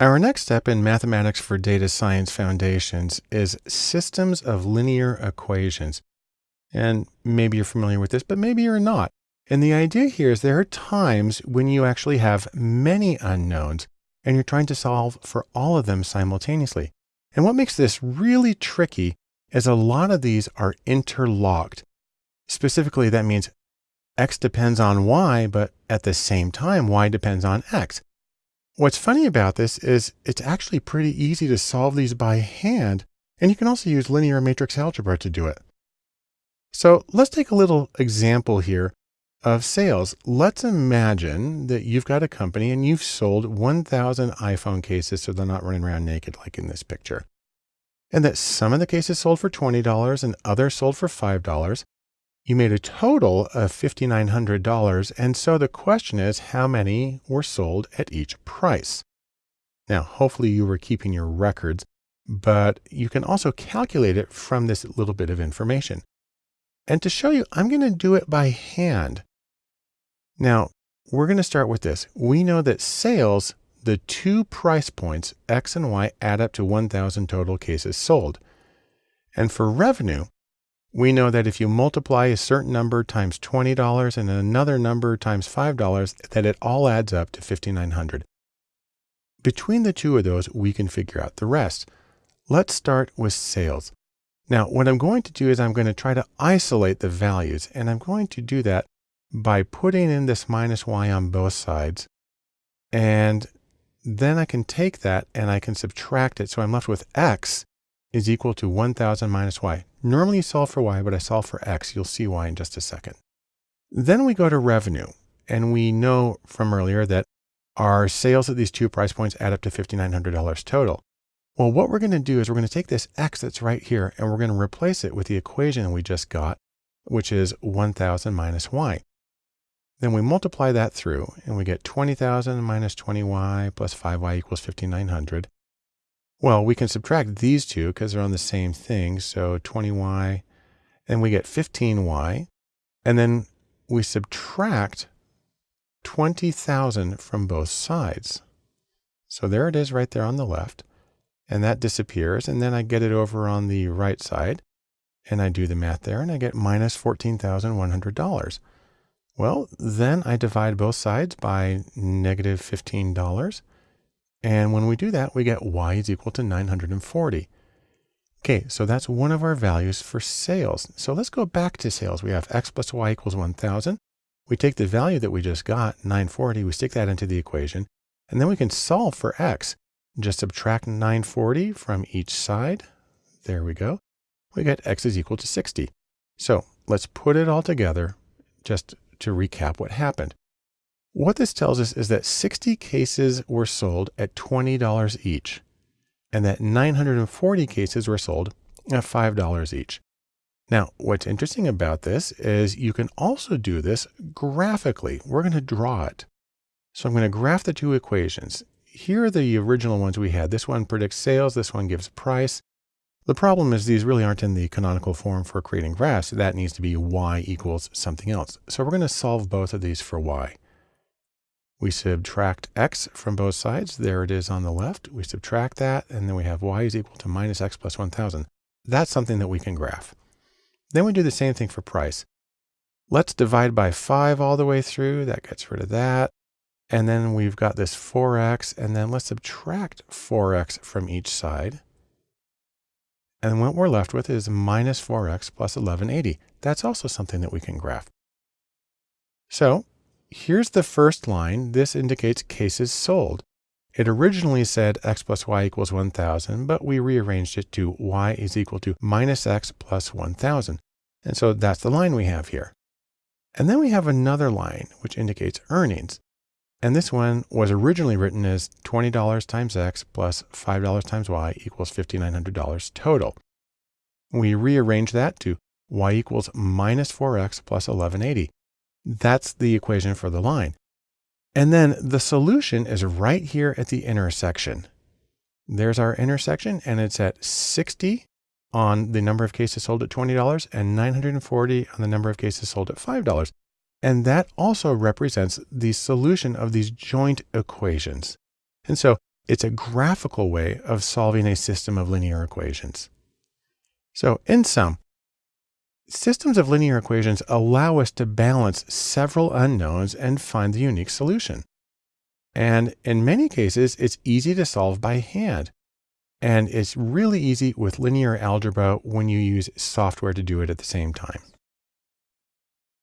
Our next step in Mathematics for Data Science Foundations is systems of linear equations. And maybe you're familiar with this, but maybe you're not. And the idea here is there are times when you actually have many unknowns and you're trying to solve for all of them simultaneously. And what makes this really tricky is a lot of these are interlocked. Specifically, that means X depends on Y, but at the same time, Y depends on X. What's funny about this is it's actually pretty easy to solve these by hand, and you can also use linear matrix algebra to do it. So let's take a little example here of sales. Let's imagine that you've got a company and you've sold 1,000 iPhone cases so they're not running around naked like in this picture. And that some of the cases sold for $20 and others sold for $5. You made a total of $5,900. And so the question is, how many were sold at each price? Now, hopefully you were keeping your records, but you can also calculate it from this little bit of information. And to show you, I'm going to do it by hand. Now, we're going to start with this. We know that sales, the two price points, X and Y, add up to 1,000 total cases sold. And for revenue, we know that if you multiply a certain number times $20 and another number times $5, that it all adds up to 5,900. Between the two of those, we can figure out the rest. Let's start with sales. Now, what I'm going to do is I'm going to try to isolate the values, and I'm going to do that by putting in this minus y on both sides. And then I can take that and I can subtract it. So I'm left with x is equal to 1000 minus y. Normally you solve for y, but I solve for x. You'll see why in just a second. Then we go to revenue. And we know from earlier that our sales at these two price points add up to $5,900 total. Well, what we're going to do is we're going to take this x that's right here and we're going to replace it with the equation we just got, which is 1000 minus y. Then we multiply that through and we get 20,000 minus 20y plus 5y equals 5,900. Well, we can subtract these two because they're on the same thing. So 20y, and we get 15y. And then we subtract 20,000 from both sides. So there it is right there on the left. And that disappears. And then I get it over on the right side. And I do the math there and I get minus $14,100. Well, then I divide both sides by negative $15. And when we do that, we get y is equal to 940. Okay, so that's one of our values for sales. So let's go back to sales. We have x plus y equals 1000. We take the value that we just got, 940, we stick that into the equation, and then we can solve for x. Just subtract 940 from each side. There we go. We get x is equal to 60. So let's put it all together just to recap what happened. What this tells us is that 60 cases were sold at $20 each, and that 940 cases were sold at $5 each. Now, what's interesting about this is you can also do this graphically. We're going to draw it. So I'm going to graph the two equations. Here are the original ones we had. This one predicts sales. This one gives price. The problem is these really aren't in the canonical form for creating graphs. That needs to be y equals something else. So we're going to solve both of these for y. We subtract x from both sides. There it is on the left. We subtract that, and then we have y is equal to minus x plus 1,000. That's something that we can graph. Then we do the same thing for price. Let's divide by 5 all the way through. That gets rid of that. And then we've got this 4x, and then let's subtract 4x from each side. And what we're left with is minus 4x plus 1180. That's also something that we can graph. So here's the first line. This indicates cases sold. It originally said x plus y equals 1000, but we rearranged it to y is equal to minus x plus 1000. And so that's the line we have here. And then we have another line which indicates earnings. And this one was originally written as $20 times x plus $5 times y equals $5,900 total. We rearrange that to y equals minus 4x plus 1180. That's the equation for the line. And then the solution is right here at the intersection. There's our intersection and it's at 60 on the number of cases sold at $20 and 940 on the number of cases sold at $5. And that also represents the solution of these joint equations. And so it's a graphical way of solving a system of linear equations. So in sum, systems of linear equations allow us to balance several unknowns and find the unique solution. And in many cases, it's easy to solve by hand. And it's really easy with linear algebra when you use software to do it at the same time.